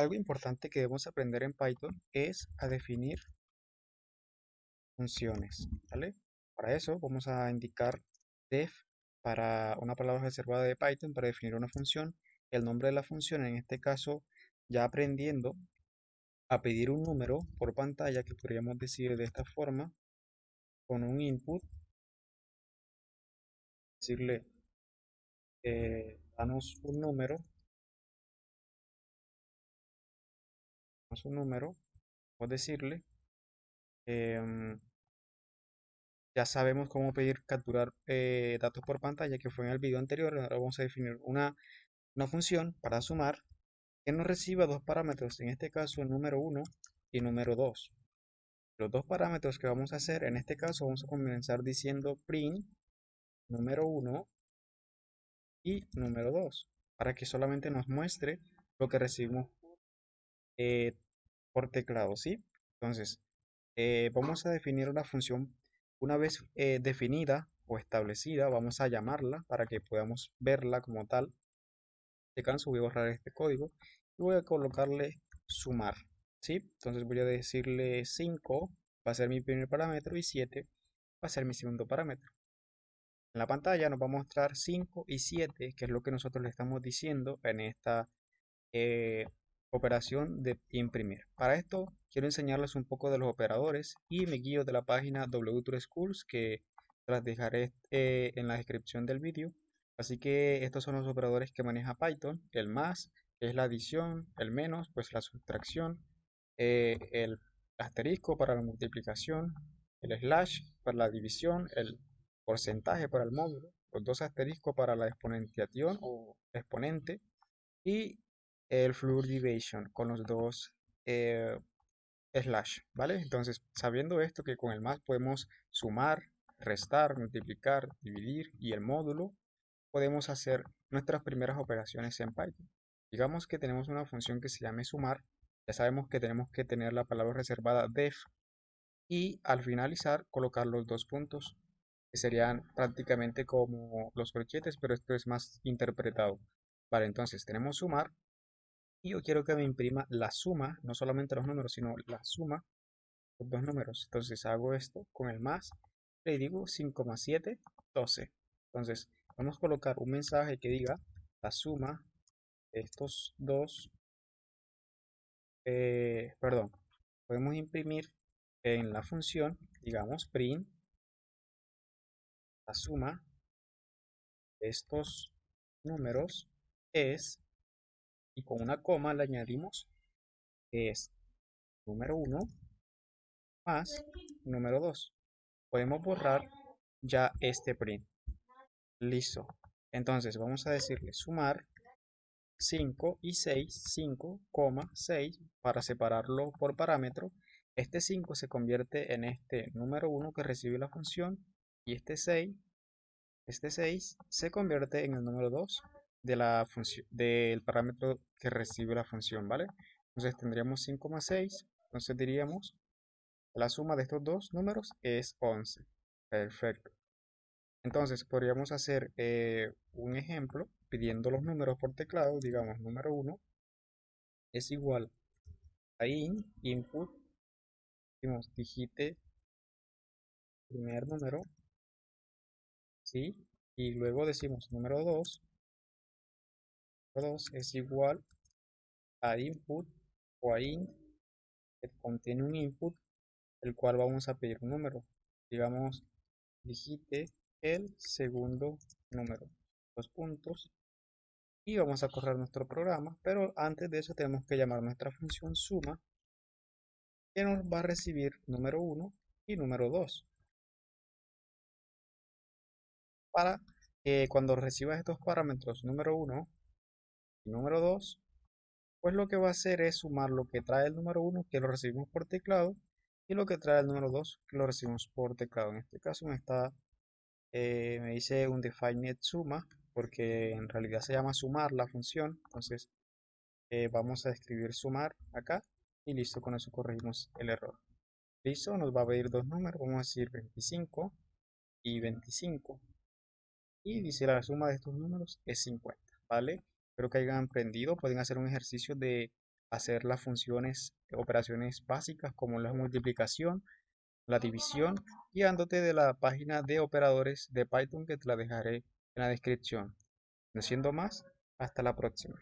Algo importante que debemos aprender en Python es a definir funciones, ¿vale? Para eso vamos a indicar def para una palabra reservada de Python para definir una función, el nombre de la función, en este caso ya aprendiendo a pedir un número por pantalla que podríamos decir de esta forma con un input decirle eh, danos un número un número, o decirle, em, ya sabemos cómo pedir capturar eh, datos por pantalla, que fue en el video anterior. Ahora vamos a definir una, una función para sumar que nos reciba dos parámetros, en este caso el número 1 y número 2. Los dos parámetros que vamos a hacer, en este caso vamos a comenzar diciendo print número 1 y número 2, para que solamente nos muestre lo que recibimos eh, por teclado, ¿sí? Entonces, eh, vamos a definir una función una vez eh, definida o establecida, vamos a llamarla para que podamos verla como tal. De caso voy a borrar este código y voy a colocarle sumar, ¿sí? Entonces voy a decirle 5 va a ser mi primer parámetro y 7 va a ser mi segundo parámetro. En la pantalla nos va a mostrar 5 y 7, que es lo que nosotros le estamos diciendo en esta Operación de imprimir. Para esto quiero enseñarles un poco de los operadores y me guío de la página w Schools que las dejaré eh, en la descripción del vídeo. Así que estos son los operadores que maneja Python. El más es la adición, el menos pues la sustracción, eh, el asterisco para la multiplicación, el slash para la división, el porcentaje para el módulo, los dos asteriscos para la exponenciación o exponente y el Fluid Division con los dos eh, slash, ¿vale? Entonces, sabiendo esto que con el más podemos sumar, restar, multiplicar, dividir y el módulo, podemos hacer nuestras primeras operaciones en Python. Digamos que tenemos una función que se llame sumar, ya sabemos que tenemos que tener la palabra reservada def y al finalizar colocar los dos puntos que serían prácticamente como los crochetes, pero esto es más interpretado. Vale, entonces tenemos sumar y yo quiero que me imprima la suma, no solamente los números, sino la suma de dos números. Entonces hago esto con el más, le digo 5 más 7, 12. Entonces vamos a colocar un mensaje que diga la suma de estos dos, eh, perdón, podemos imprimir en la función, digamos, print, la suma de estos números es y con una coma le añadimos es número 1 más número 2. Podemos borrar ya este print. Listo. Entonces vamos a decirle sumar 5 y 6, 5, 6 para separarlo por parámetro. Este 5 se convierte en este número 1 que recibe la función y este 6, este 6 se convierte en el número 2 de la función, del parámetro que recibe la función, ¿vale? Entonces tendríamos 5,6, entonces diríamos la suma de estos dos números es 11. Perfecto. Entonces podríamos hacer eh, un ejemplo pidiendo los números por teclado, digamos número 1 es igual a in, input, decimos digite primer número, ¿sí? Y luego decimos número 2 2 es igual a input o a int que contiene un input el cual vamos a pedir un número. Digamos digite el segundo número dos puntos y vamos a correr nuestro programa. Pero antes de eso tenemos que llamar nuestra función suma que nos va a recibir número 1 y número 2 para que cuando reciba estos parámetros número 1 número 2, pues lo que va a hacer es sumar lo que trae el número 1, que lo recibimos por teclado, y lo que trae el número 2, que lo recibimos por teclado. En este caso me está, eh, me dice un defined suma, porque en realidad se llama sumar la función. Entonces eh, vamos a escribir sumar acá, y listo, con eso corregimos el error. Listo, nos va a pedir dos números, vamos a decir 25 y 25. Y dice la suma de estos números es 50, ¿vale? Espero que hayan aprendido. Pueden hacer un ejercicio de hacer las funciones, operaciones básicas como la multiplicación, la división, guiándote de la página de operadores de Python que te la dejaré en la descripción. No siendo más, hasta la próxima.